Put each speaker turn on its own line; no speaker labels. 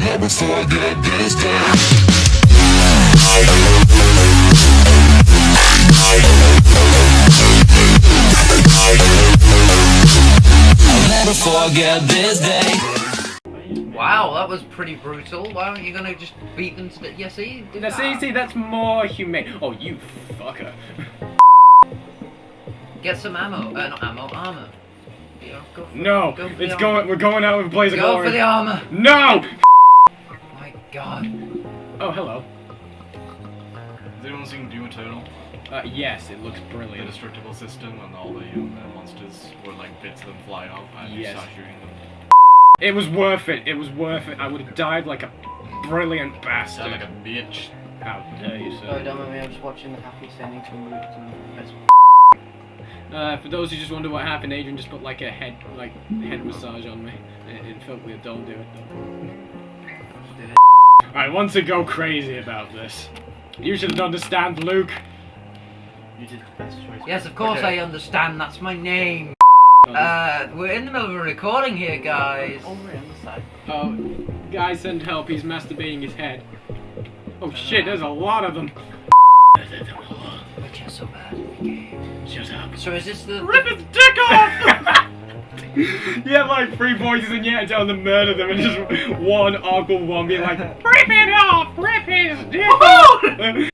Never forget this day. I'll never forget this day.
Wow, that was pretty brutal. Why aren't you gonna just beat them to the... Yeah, see?
That's
that.
easy, that's more humane. Oh, you fucker.
Get some ammo. Uh, not ammo, armor. Yeah, go for
No,
Go
it's
armor.
going, we're going out with Blaze of
Go
Glory.
for the armor.
No!
My god.
Oh, hello.
Has anyone seen Doom Eternal?
Uh, yes, it looks
The
brilliant.
destructible system and all the um, uh, monsters were like bits of them fly off and you
Yes.
start shooting them.
It was worth it, it was worth it. I would have died like a brilliant bastard.
Sound like a bitch.
How dare you,
Oh,
sir.
don't mind me, I'm just watching the Happy Standing to move to best.
Uh, for those who just wonder what happened, Adrian just put like a head, like, head massage on me. It, it felt weird, don't do it though. I want to go crazy about this. You should understand, Luke.
You did the best choice.
Yes, of course
Okay.
I understand. That's my name. Uh, we're in the middle of a recording here, guys.
All the way on the side.
Oh, guys, send help. He's masturbating his head. Oh shit, there's a lot of them.
But you're so bad at the game.
Shut up.
So is this the...
Rip his dick off! you have like three voices and yet tell them to murder them and just one awkward one being like, Rip it off! Rip his dick!